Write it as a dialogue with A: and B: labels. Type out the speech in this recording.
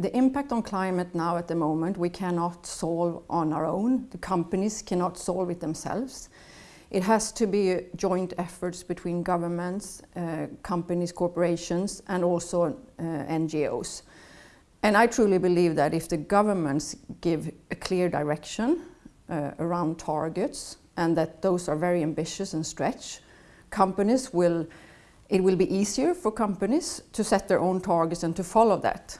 A: the impact on climate now at the moment we cannot solve on our own. The companies cannot solve it themselves. It has to be joint efforts between governments, uh, companies, corporations and also uh, NGOs. And I truly believe that if the governments give a clear direction uh, around targets and that those are very ambitious and stretch, companies will, it will be easier for companies to set their own targets and to follow that.